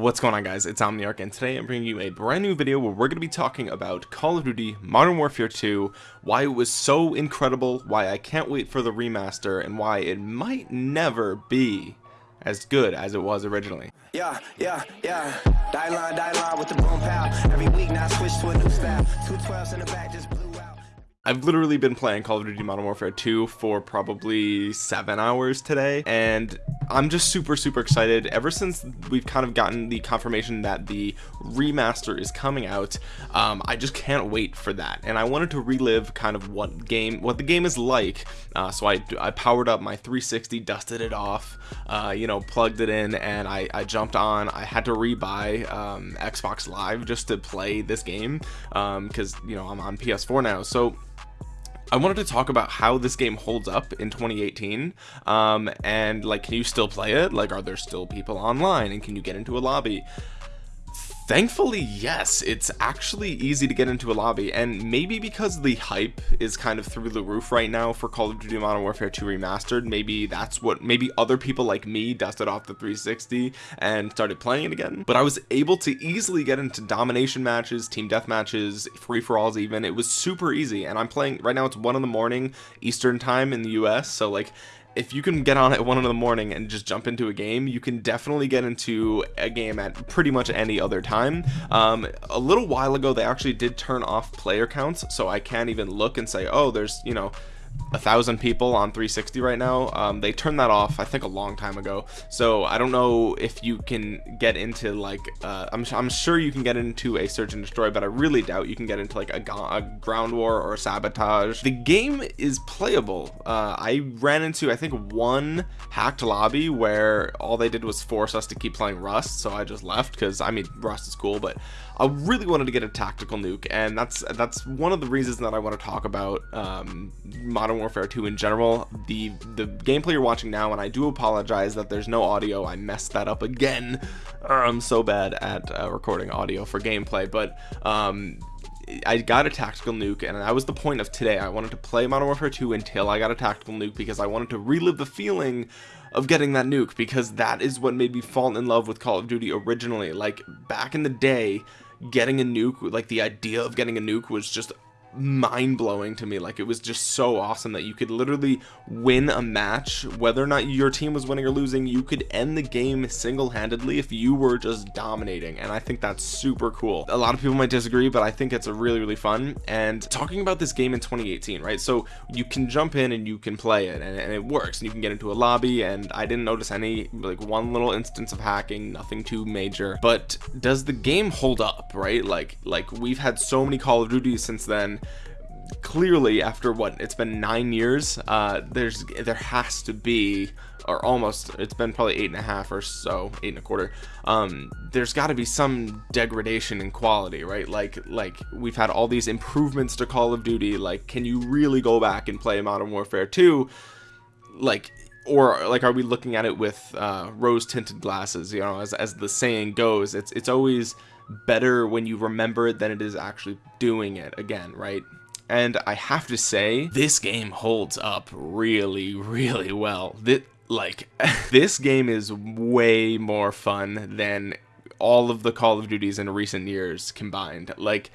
What's going on guys, it's Omniarch and today I'm bringing you a brand new video where we're going to be talking about Call of Duty Modern Warfare 2, why it was so incredible, why I can't wait for the remaster, and why it might never be as good as it was originally. Yeah, yeah, yeah. Die line, die line with the boom pow. Every week now switch to a new style. Two twelves in the back just blew out. I've literally been playing Call of Duty Modern Warfare 2 for probably 7 hours today, and I'm just super super excited. Ever since we've kind of gotten the confirmation that the remaster is coming out um, I just can't wait for that. And I wanted to relive kind of what game what the game is like. Uh, so I, I powered up my 360 dusted it off uh, you know plugged it in and I, I jumped on. I had to rebuy um, Xbox Live just to play this game because um, you know I'm on PS4 now. So I wanted to talk about how this game holds up in 2018 um, and like can you still play it? Like are there still people online and can you get into a lobby Thankfully, yes, it's actually easy to get into a lobby, and maybe because the hype is kind of through the roof right now for Call of Duty Modern Warfare 2 Remastered, maybe that's what, maybe other people like me dusted off the 360 and started playing it again. But I was able to easily get into domination matches, team death matches, free-for-alls even. It was super easy, and I'm playing, right now it's 1 in the morning Eastern time in the US, so like if you can get on at one in the morning and just jump into a game you can definitely get into a game at pretty much any other time. Um, a little while ago they actually did turn off player counts so I can't even look and say oh there's you know a thousand people on 360 right now. Um, they turned that off I think a long time ago. So I don't know if you can get into like uh, I'm, I'm sure you can get into a search and destroy but I really doubt you can get into like a, a ground war or sabotage. The game is playable. Uh, I ran into I think one hacked lobby where all they did was force us to keep playing Rust so I just left because I mean Rust is cool but I really wanted to get a tactical nuke and that's that's one of the reasons that I want to talk about um, Modern Warfare 2 in general the the gameplay you're watching now and I do apologize that there's no audio I messed that up again I'm so bad at uh, recording audio for gameplay but um, I got a tactical nuke and that was the point of today. I wanted to play Modern Warfare 2 until I got a tactical nuke because I wanted to relive the feeling of getting that nuke because that is what made me fall in love with Call of Duty originally. Like back in the day getting a nuke like the idea of getting a nuke was just mind-blowing to me. Like it was just so awesome that you could literally win a match whether or not your team was winning or losing you could end the game single-handedly if you were just dominating and I think that's super cool. A lot of people might disagree but I think it's a really really fun and talking about this game in 2018 right? So you can jump in and you can play it and, and it works and you can get into a lobby and I didn't notice any like one little instance of hacking nothing too major but does the game hold up right? Like like we've had so many Call of Duty since then clearly after what it's been nine years uh there's there has to be or almost it's been probably eight and a half or so eight and a quarter um there's got to be some degradation in quality right? Like like we've had all these improvements to call of duty like can you really go back and play modern warfare 2 like or like are we looking at it with uh rose tinted glasses you know as, as the saying goes it's it's always better when you remember it than it is actually doing it again right? And I have to say this game holds up really really well. That like this game is way more fun than all of the Call of Duties in recent years combined. Like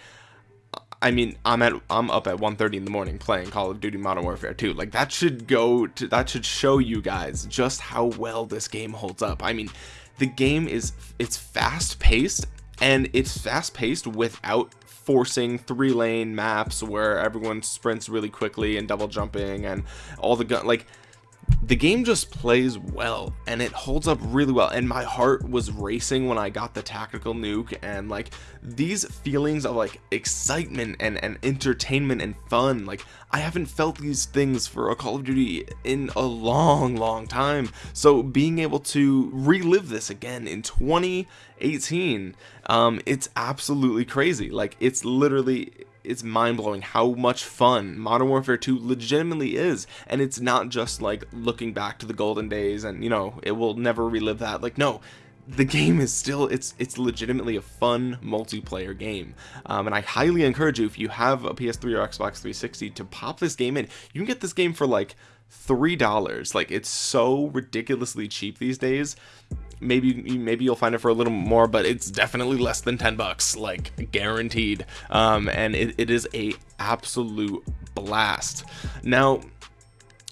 I mean, I'm at I'm up at 1:30 in the morning playing Call of Duty Modern Warfare 2. Like that should go to that should show you guys just how well this game holds up. I mean, the game is it's fast paced and it's fast paced without forcing three lane maps where everyone sprints really quickly and double jumping and all the gun like the game just plays well and it holds up really well and my heart was racing when I got the tactical nuke and like these feelings of like excitement and, and entertainment and fun like I haven't felt these things for a Call of Duty in a long long time. So being able to relive this again in 2018 um it's absolutely crazy. Like it's literally it's mind-blowing how much fun Modern Warfare 2 legitimately is. And it's not just like looking back to the golden days and you know it will never relive that. Like no the game is still it's it's legitimately a fun multiplayer game. Um, and I highly encourage you if you have a PS3 or Xbox 360 to pop this game in. You can get this game for like three dollars. Like it's so ridiculously cheap these days maybe maybe you'll find it for a little more but it's definitely less than 10 bucks like guaranteed. Um, and it, it is a absolute blast. Now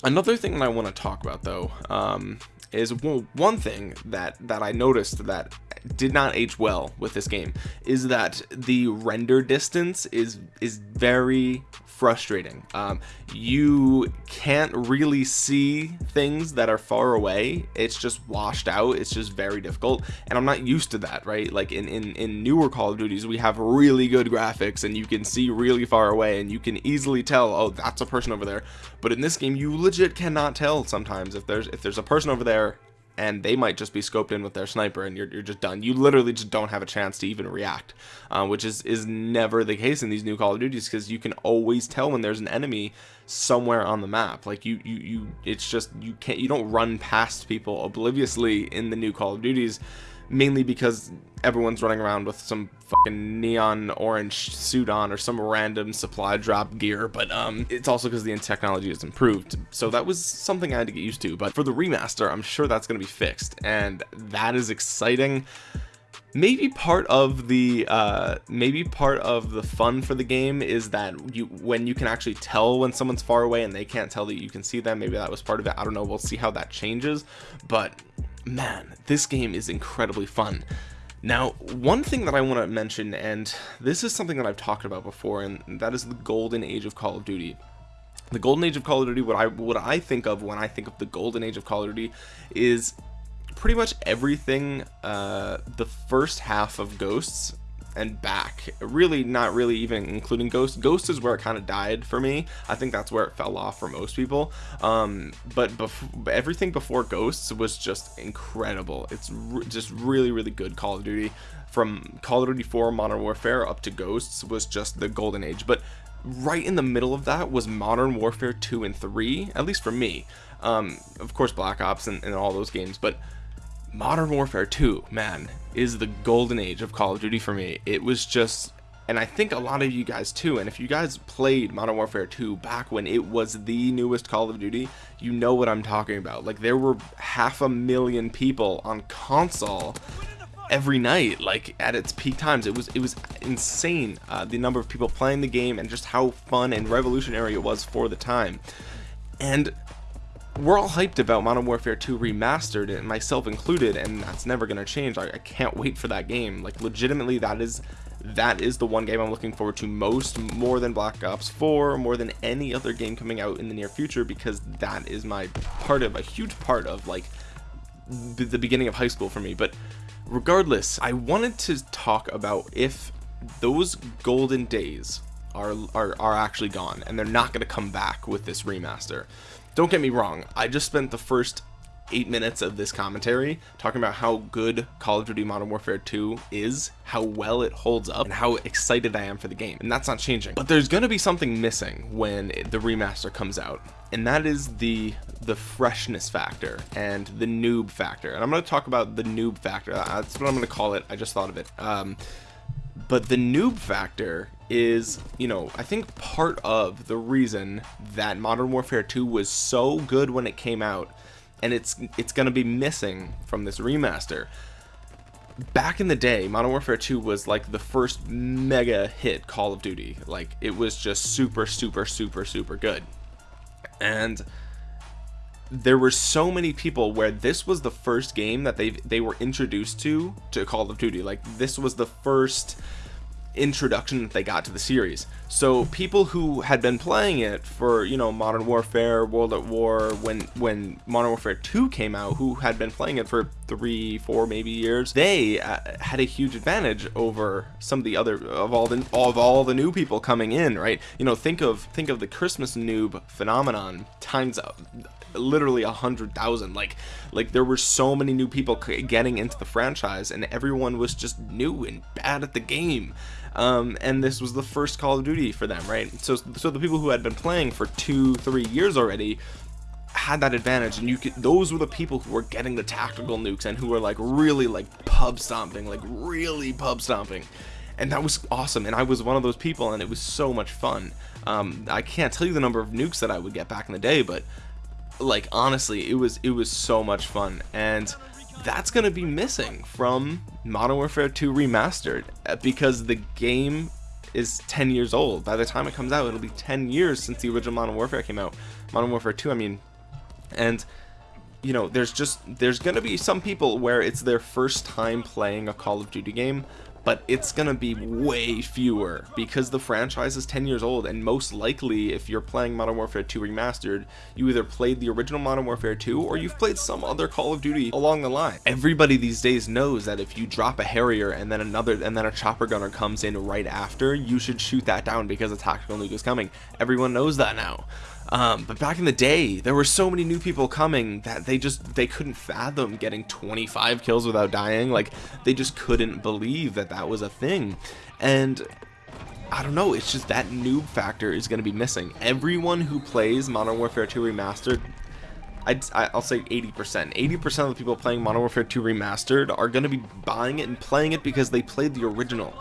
another thing that I want to talk about though um, is well, one thing that that I noticed that did not age well with this game is that the render distance is is very frustrating. Um, you can't really see things that are far away. It's just washed out. It's just very difficult. And I'm not used to that right? Like in in, in newer Call of Duties we have really good graphics and you can see really far away and you can easily tell oh that's a person over there. But in this game you legit cannot tell sometimes if there's if there's a person over there and they might just be scoped in with their sniper and you're, you're just done. You literally just don't have a chance to even react uh, which is is never the case in these new call of duties because you can always tell when there's an enemy somewhere on the map. Like you you you it's just you can't you don't run past people obliviously in the new call of duties mainly because everyone's running around with some fucking neon orange suit on or some random supply drop gear but um it's also because the technology has improved. So that was something I had to get used to but for the remaster I'm sure that's going to be fixed and that is exciting. Maybe part of the uh maybe part of the fun for the game is that you when you can actually tell when someone's far away and they can't tell that you can see them maybe that was part of it I don't know we'll see how that changes but man this game is incredibly fun. Now one thing that I want to mention and this is something that I've talked about before and that is the golden age of Call of Duty. The golden age of Call of Duty what I what I think of when I think of the golden age of Call of Duty is pretty much everything uh, the first half of Ghosts and back. Really not really even including ghost. Ghost is where it kind of died for me. I think that's where it fell off for most people. Um but bef everything before ghosts was just incredible. It's re just really really good call of duty. From call of duty 4 modern warfare up to ghosts was just the golden age. But right in the middle of that was modern warfare 2 and 3 at least for me. Um of course black ops and, and all those games but Modern Warfare 2, man, is the golden age of Call of Duty for me. It was just, and I think a lot of you guys too, and if you guys played Modern Warfare 2 back when it was the newest Call of Duty, you know what I'm talking about. Like, there were half a million people on console every night like at its peak times it was it was insane uh, the number of people playing the game and just how fun and revolutionary it was for the time and we're all hyped about Modern Warfare 2 remastered and myself included and that's never gonna change. I, I, can't wait for that game. Like legitimately that is that is the one game I'm looking forward to most more than Black Ops 4 more than any other game coming out in the near future because that is my part of a huge part of like the beginning of high school for me. But regardless I wanted to talk about if those golden days are, are, are actually gone and they're not going to come back with this remaster don't get me wrong I just spent the first eight minutes of this commentary talking about how good Call of Duty Modern Warfare 2 is how well it holds up and how excited I am for the game. And that's not changing. But there's gonna be something missing when the remaster comes out and that is the the freshness factor and the noob factor. And I'm going to talk about the noob factor. That's what I'm going to call it. I just thought of it. Um, but the noob factor is you know I think part of the reason that Modern Warfare 2 was so good when it came out and it's it's gonna be missing from this remaster. Back in the day Modern Warfare 2 was like the first mega hit Call of Duty. Like it was just super super super super good. And there were so many people where this was the first game that they they were introduced to to Call of Duty. Like this was the first introduction that they got to the series. So people who had been playing it for you know modern warfare world at war when when modern warfare 2 came out who had been playing it for three four maybe years they uh, had a huge advantage over some of the other of all the of all the new people coming in right? You know think of think of the christmas noob phenomenon times up literally a hundred thousand. Like like there were so many new people getting into the franchise and everyone was just new and bad at the game um, and this was the first Call of Duty for them right? So so the people who had been playing for two three years already had that advantage and you could those were the people who were getting the tactical nukes and who were like really like pub stomping like really pub stomping. And that was awesome and I was one of those people and it was so much fun. Um, I can't tell you the number of nukes that I would get back in the day but like honestly it was it was so much fun. And that's going to be missing from Modern Warfare 2 Remastered uh, because the game is 10 years old. By the time it comes out, it'll be 10 years since the original Modern Warfare came out. Modern Warfare 2, I mean, and you know, there's just there's going to be some people where it's their first time playing a Call of Duty game but it's gonna be way fewer because the franchise is 10 years old and most likely if you're playing Modern Warfare 2 Remastered you either played the original Modern Warfare 2 or you've played some other Call of Duty along the line. Everybody these days knows that if you drop a Harrier and then another and then a chopper gunner comes in right after you should shoot that down because a tactical nuke is coming. Everyone knows that now um, but back in the day, there were so many new people coming that they just they couldn't fathom getting 25 kills without dying. Like they just couldn't believe that that was a thing. And I don't know, it's just that noob factor is going to be missing. Everyone who plays Modern Warfare 2 Remastered I'd, I'll say 80%. 80% of the people playing Modern Warfare 2 Remastered are going to be buying it and playing it because they played the original.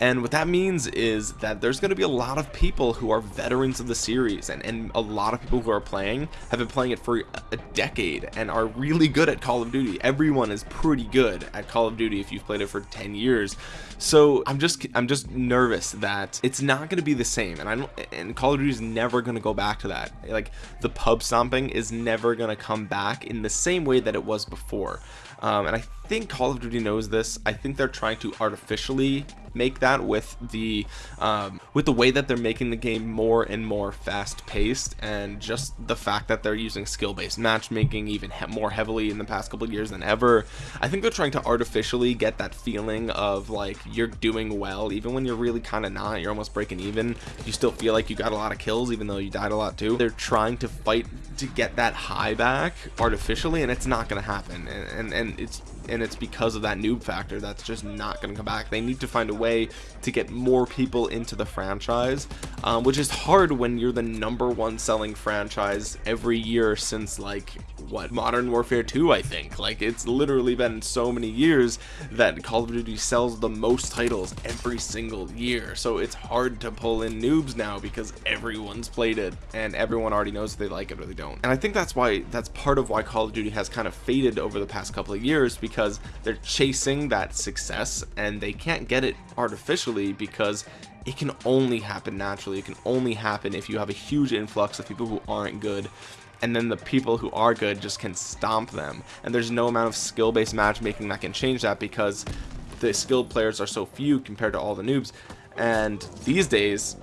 And what that means is that there's going to be a lot of people who are veterans of the series and, and a lot of people who are playing have been playing it for a decade and are really good at Call of Duty. Everyone is pretty good at Call of Duty if you've played it for 10 years. So I'm just I'm just nervous that it's not going to be the same and I don't and Call of Duty is never going to go back to that. Like the pub stomping is never going to come back in the same way that it was before. Um, and I think Call of Duty knows this. I think they're trying to artificially make that with the um, with the way that they're making the game more and more fast paced and just the fact that they're using skill based matchmaking even he more heavily in the past couple years than ever. I think they're trying to artificially get that feeling of like you're doing well. Even when you're really kind of not you're almost breaking even you still feel like you got a lot of kills even though you died a lot too. They're trying to fight to get that high back artificially and it's not going to happen. And, and and it's and it's because of that noob factor that's just not going to come back. They need to find a way to get more people into the franchise um, which is hard when you're the number one selling franchise every year since like what modern warfare 2 i think. Like it's literally been so many years that call of duty sells the most titles every single year. So it's hard to pull in noobs now because everyone's played it and everyone already knows if they like it or they don't and i think that's why that's part of why call of duty has kind of faded over the past couple of years because they're chasing that success and they can't get it artificially because it can only happen naturally. It can only happen if you have a huge influx of people who aren't good and then the people who are good just can stomp them. And there's no amount of skill-based matchmaking that can change that because the skilled players are so few compared to all the noobs. And these days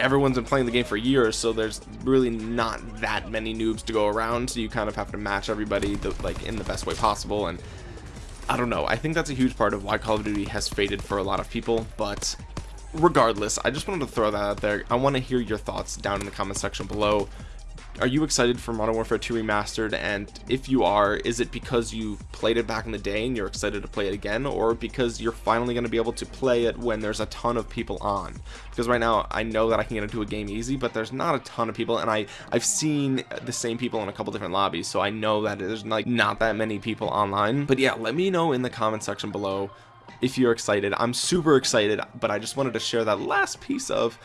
everyone's been playing the game for years so there's really not that many noobs to go around so you kind of have to match everybody the, like in the best way possible and I don't know. I think that's a huge part of why Call of Duty has faded for a lot of people but regardless I just wanted to throw that out there. I want to hear your thoughts down in the comment section below are you excited for Modern Warfare 2 Remastered? And if you are, is it because you played it back in the day and you're excited to play it again? Or because you're finally going to be able to play it when there's a ton of people on? Because right now, I know that I can get into a game easy, but there's not a ton of people. And I, I've seen the same people in a couple different lobbies, so I know that there's like not that many people online. But yeah, let me know in the comment section below if you're excited. I'm super excited, but I just wanted to share that last piece of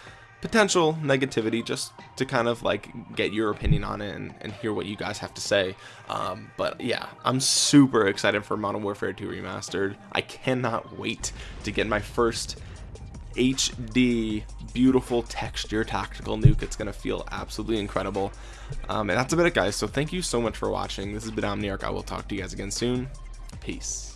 potential negativity just to kind of like get your opinion on it and, and hear what you guys have to say. Um, but yeah I'm super excited for Modern Warfare 2 Remastered. I cannot wait to get my first HD beautiful texture tactical nuke. It's gonna feel absolutely incredible. Um, and that's about it guys. So thank you so much for watching. This has been Omniarch. I will talk to you guys again soon. Peace